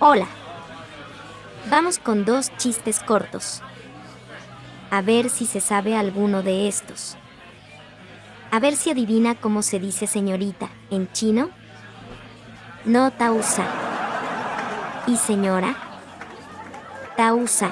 Hola. Vamos con dos chistes cortos. A ver si se sabe alguno de estos. A ver si adivina cómo se dice señorita en chino. No tausa. ¿Y señora? Tausa.